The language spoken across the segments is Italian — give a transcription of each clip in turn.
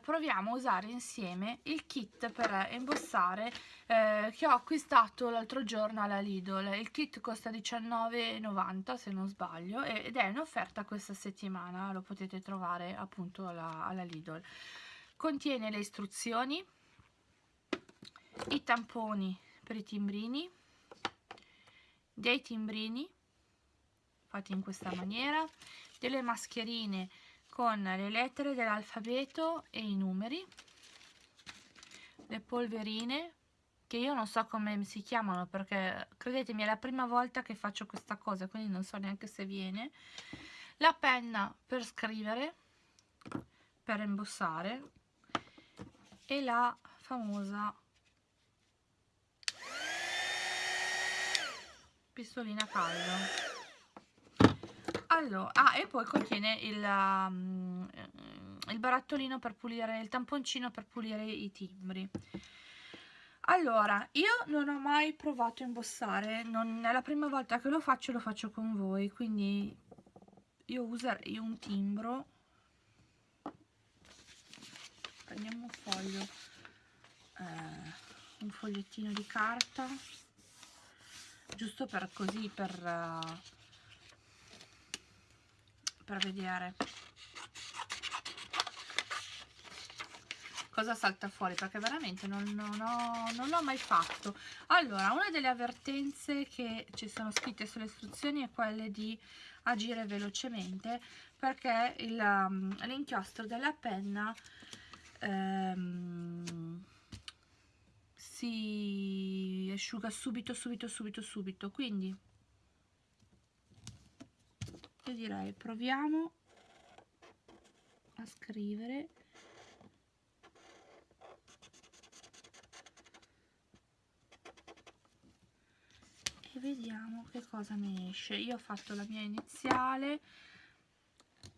proviamo a usare insieme il kit per imbossare eh, che ho acquistato l'altro giorno alla Lidl. Il kit costa 19,90 se non sbaglio ed è in offerta questa settimana. Lo potete trovare appunto alla, alla Lidl. Contiene le istruzioni i tamponi per i timbrini dei timbrini fatti in questa maniera delle mascherine con le lettere dell'alfabeto e i numeri le polverine che io non so come si chiamano perché credetemi è la prima volta che faccio questa cosa quindi non so neanche se viene. La penna per scrivere per imbossare e la famosa pistolina caldo allora, ah, e poi contiene il, um, il barattolino per pulire, il tamponcino per pulire i timbri. Allora, io non ho mai provato a imbossare, non è la prima volta che lo faccio, lo faccio con voi, quindi io userei un timbro. Prendiamo un foglio, eh, un fogliettino di carta, giusto per così, per... Uh, per vedere cosa salta fuori? Perché veramente non, non, non l'ho mai fatto. Allora una delle avvertenze che ci sono scritte sulle istruzioni è quelle di agire velocemente perché um, l'inchiostro della penna ehm, si asciuga subito subito subito subito. Quindi io direi proviamo a scrivere. E vediamo che cosa mi esce. Io ho fatto la mia iniziale.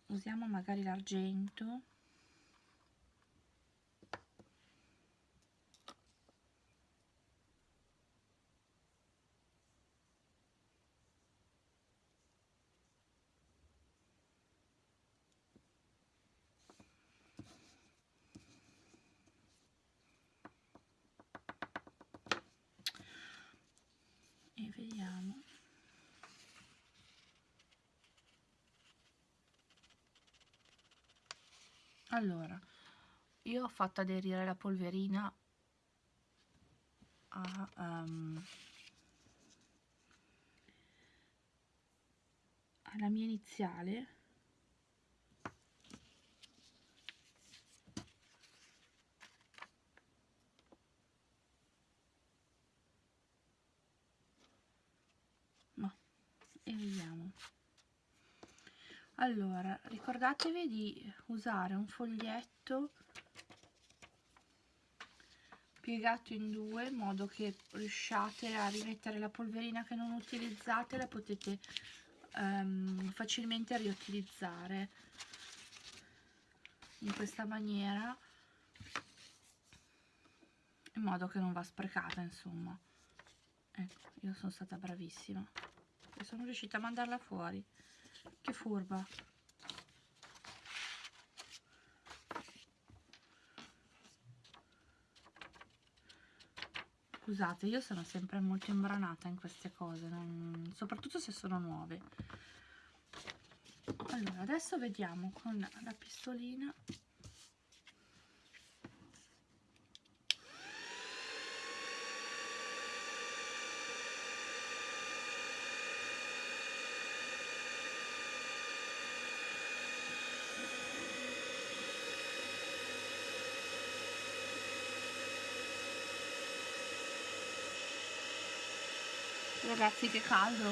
Usiamo magari l'argento vediamo allora io ho fatto aderire la polverina a, um, alla mia iniziale. E vediamo allora ricordatevi di usare un foglietto piegato in due in modo che riusciate a rimettere la polverina che non utilizzate la potete um, facilmente riutilizzare in questa maniera in modo che non va sprecata insomma. Ecco io sono stata bravissima. E sono riuscita a mandarla fuori che furba. Scusate io sono sempre molto imbranata in queste cose non... soprattutto se sono nuove. Allora adesso vediamo con la pistolina Ragazzi che caldo.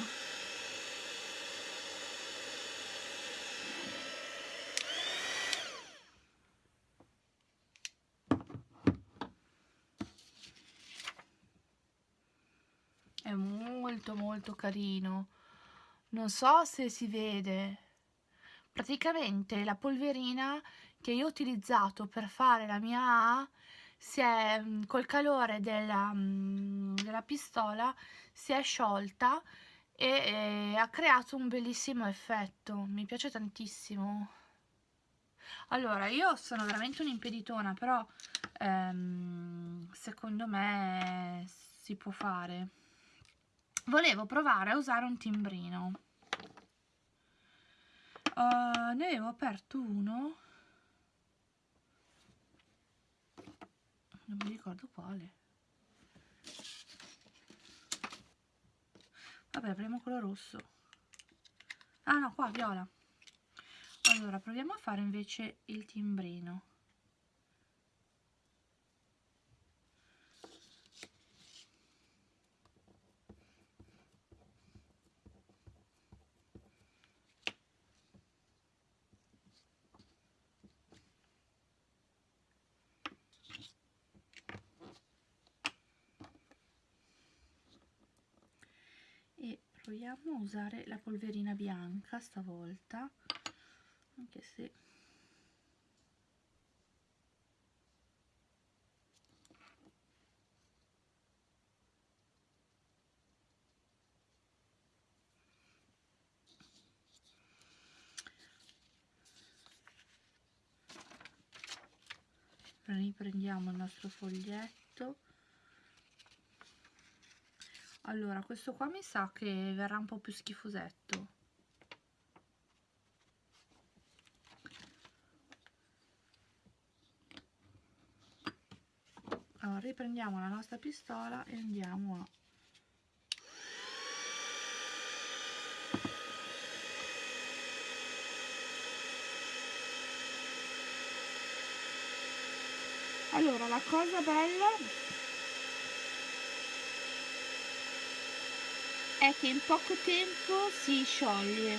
È molto molto carino. Non so se si vede. Praticamente la polverina che io ho utilizzato per fare la mia A si è mm, col calore della, mm, della pistola si è sciolta e, e ha creato un bellissimo effetto. Mi piace tantissimo. Allora io sono veramente un'impeditona però ehm, secondo me si può fare. Volevo provare a usare un timbrino. Uh, ne avevo aperto uno. Non mi ricordo quale vabbè apriamo quello rosso. Ah no qua viola. Allora proviamo a fare invece il timbrino proviamo a usare la polverina bianca stavolta anche se riprendiamo il nostro foglietto allora questo qua mi sa che verrà un po' più schifosetto. Allora riprendiamo la nostra pistola e andiamo a allora la cosa bella è che in poco tempo si scioglie.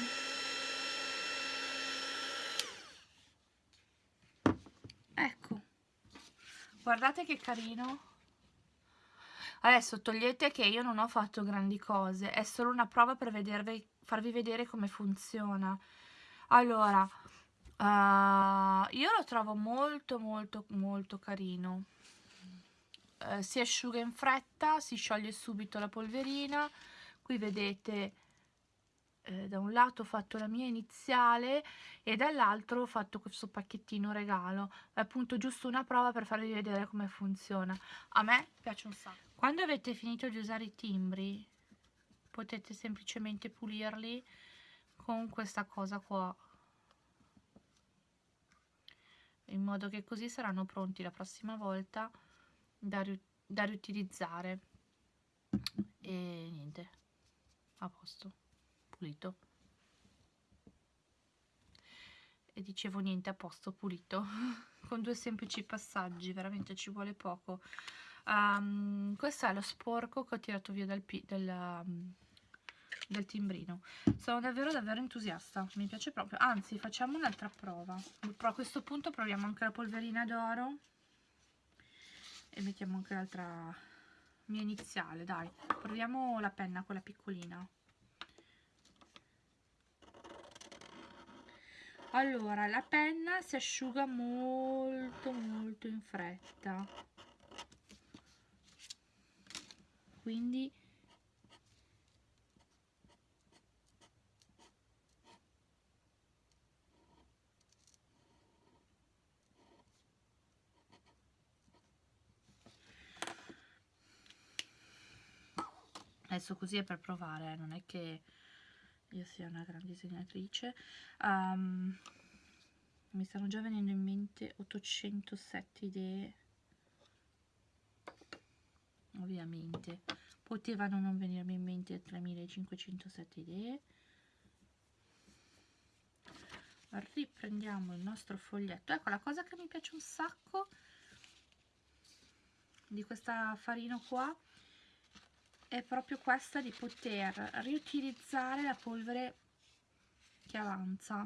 Ecco. Guardate che carino. Adesso togliete che io non ho fatto grandi cose. È solo una prova per vedervi, farvi vedere come funziona. Allora uh, io lo trovo molto molto molto carino. Uh, si asciuga in fretta si scioglie subito la polverina qui vedete eh, da un lato ho fatto la mia iniziale e dall'altro ho fatto questo pacchettino regalo. È appunto giusto una prova per farvi vedere come funziona. A me piace un sacco. Quando avete finito di usare i timbri potete semplicemente pulirli con questa cosa qua. In modo che così saranno pronti la prossima volta da, ri da riutilizzare. E niente a posto. Pulito. E dicevo niente a posto pulito. Con due semplici passaggi veramente ci vuole poco. Um, questo è lo sporco che ho tirato via dal, del, um, del timbrino. Sono davvero davvero entusiasta. Mi piace proprio. Anzi facciamo un'altra prova. Però a questo punto proviamo anche la polverina d'oro. E mettiamo anche l'altra mia iniziale dai. Proviamo la penna quella piccolina. Allora la penna si asciuga molto molto in fretta. Quindi adesso così è per provare eh, non è che io sia una grande disegnatrice. Um, mi stanno già venendo in mente 807 idee. Ovviamente. Potevano non venirmi in mente 3507 idee. Riprendiamo il nostro foglietto. Ecco la cosa che mi piace un sacco di questa farina qua è proprio questa di poter riutilizzare la polvere che avanza.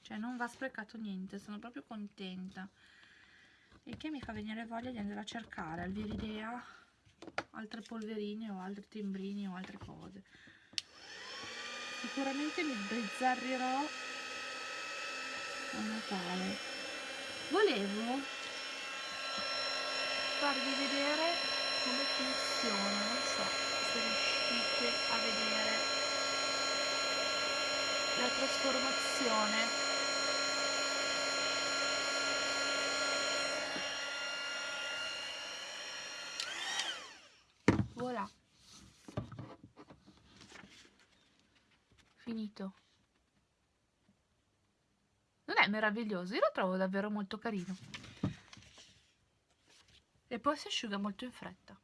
Cioè non va sprecato niente sono proprio contenta. E che mi fa venire voglia di andare a cercare al Viridea altre polverine o altri timbrini o altre cose. Sicuramente mi sbizzarrirò a Natale volevo farvi vedere come funziona non so se riuscite a vedere la trasformazione. Finito meraviglioso. Io lo trovo davvero molto carino. E poi si asciuga molto in fretta